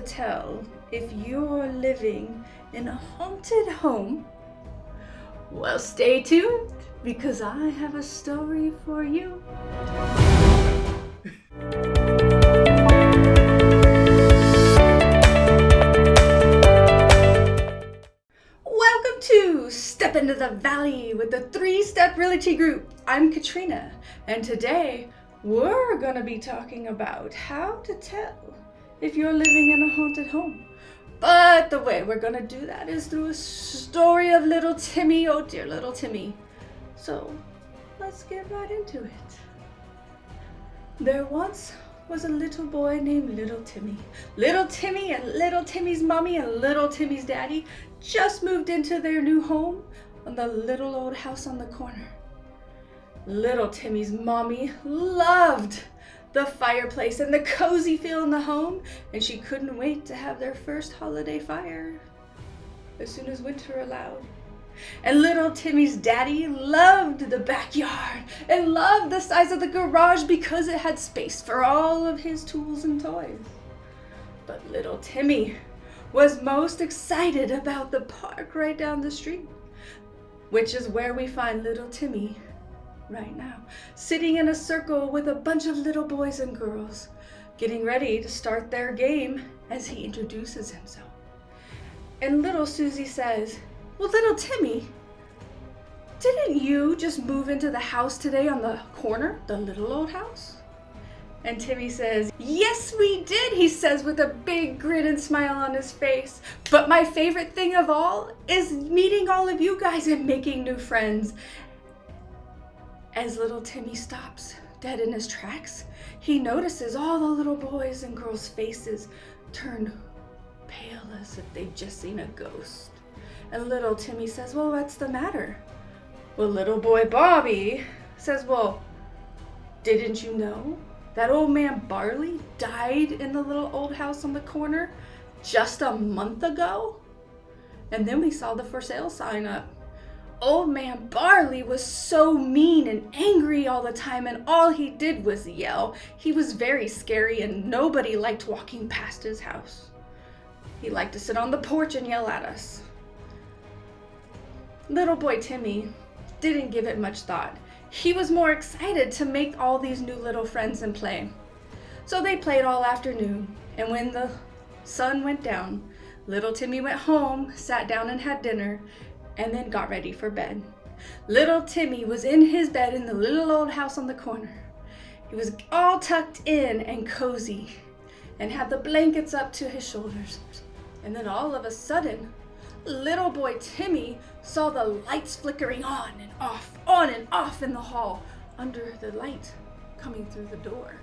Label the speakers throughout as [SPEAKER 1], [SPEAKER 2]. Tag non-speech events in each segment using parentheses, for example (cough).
[SPEAKER 1] tell if you're living in a haunted home? Well, stay tuned because I have a story for you. Welcome to Step into the Valley with the Three Step Realty Group. I'm Katrina, and today we're to be talking about how to tell if you're living in a haunted home. But the way we're to do that is through a story of little Timmy. Oh, dear little Timmy. So let's get right into it. There once was a little boy named Little Timmy. Little Timmy and Little Timmy's mommy and Little Timmy's daddy just moved into their new home on the little old house on the corner. Little Timmy's mommy loved the fireplace and the cozy feel in the home, and she couldn't wait to have their first holiday fire as soon as winter allowed. And little Timmy's daddy loved the backyard and loved the size of the garage because it had space for all of his tools and toys. But little Timmy was most excited about the park right down the street, which is where we find little Timmy right now, sitting in a circle with a bunch of little boys and girls, getting ready to start their game as he introduces himself. And little Susie says, well, little Timmy, didn't you just move into the house today on the corner, the little old house? And Timmy says, Yes, we did, he says with a big grin and smile on his face. But my favorite thing of all is meeting all of you guys and making new friends. As little Timmy stops, dead in his tracks, he notices all the little boys and girls' faces turn pale as if they'd just seen a ghost. And little Timmy says, Well, what's the matter? Well, little boy Bobby says, Well, didn't you know that old man Barley died in the little old house on the corner just a month ago? And then we saw the for sale sign up. Old man Barley was so mean and angry all the time, and all he did was yell. He was very scary, and nobody liked walking past his house. He liked to sit on the porch and yell at us. Little boy Timmy didn't give it much thought. He was more excited to make all these new little friends and play. So they played all afternoon, and when the sun went down, little Timmy went home, sat down and had dinner, and then got ready for bed. Little Timmy was in his bed in the little old house on the corner. He was all tucked in and cozy and had the blankets up to his shoulders. And then all of a sudden, little boy Timmy saw the lights flickering on and off, on and off in the hall under the light coming through the door.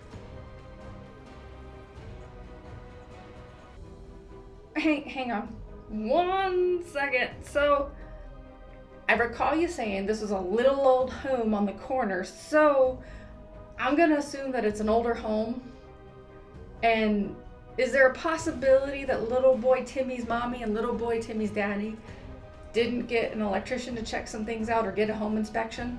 [SPEAKER 1] Hang, hang on one second. So, I recall you saying this was a little old home on the corner, so I'm gonna assume that it's an older home. And is there a possibility that little boy Timmy's mommy and little boy Timmy's daddy didn't get an electrician to check some things out or get a home inspection?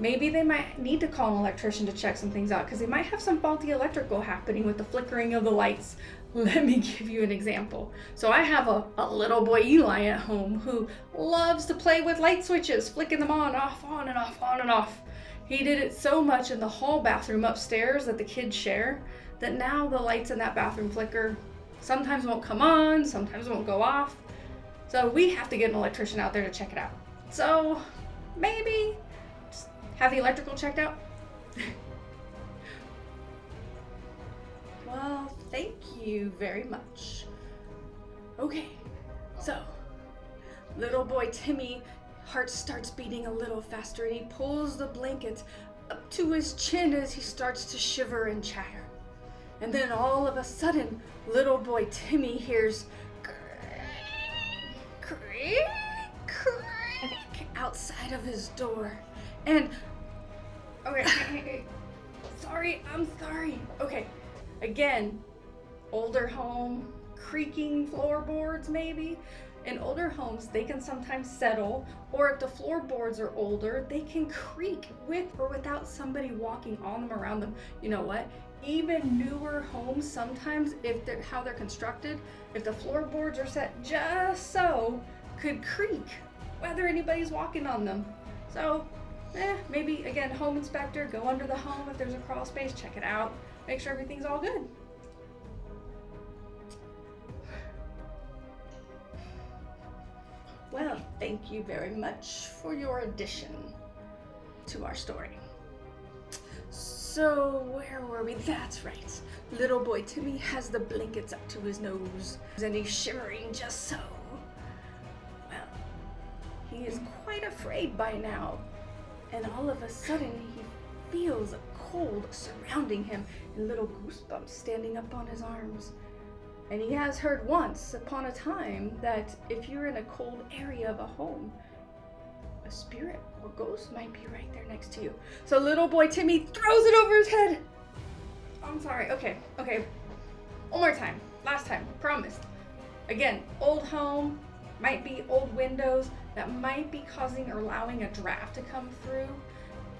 [SPEAKER 1] Maybe they might need to call an electrician to check some things out because they might have some faulty electrical happening with the flickering of the lights. (laughs) Let me give you an example. So I have a, a little boy Eli at home who loves to play with light switches, flicking them on, off, on and off, on and off. He did it so much in the hall bathroom upstairs that the kids share that now the lights in that bathroom flicker sometimes won't come on, sometimes won't go off. So we have to get an electrician out there to check it out. So maybe have the electrical checked out. well, thank you very much. Okay, so little boy Timmy heart starts beating a little faster and he pulls the blanket up to his chin as he starts to shiver and chatter. And then all of a sudden, little boy Timmy hears creak, creak outside of his door. And, okay, sorry, I'm sorry. Okay, again, older home, creaking floorboards maybe. In older homes, they can sometimes settle, or if the floorboards are older, they can creak with or without somebody walking on them around them. You know what? even newer homes sometimes if they're how they're constructed if the floorboards are set just so could creak whether anybody's walking on them so eh, maybe again home inspector go under the home if there's a crawl space check it out make sure everything's all good well thank you very much for your addition to our story so, where were we? That's right. Little boy Timmy has the blankets up to his nose, and he's shivering just so. Well, he is quite afraid by now, and all of a sudden he feels a cold surrounding him and little goosebumps standing up on his arms. And he has heard once upon a time that if you're in a cold area of a home, a spirit or ghost might be right there next to you. So little boy Timmy throws it over his head. I'm sorry. Okay, okay. One more time. Last time. Promise. Again, old home, might be old windows that might be causing or allowing a draft to come through.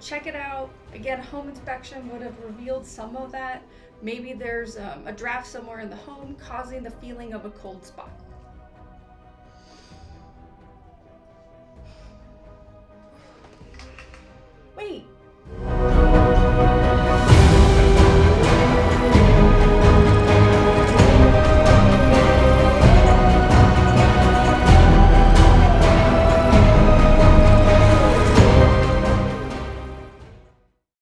[SPEAKER 1] Check it out. Again, home inspection would have revealed some of that. Maybe there's um, a draft somewhere in the home causing the feeling of a cold spot.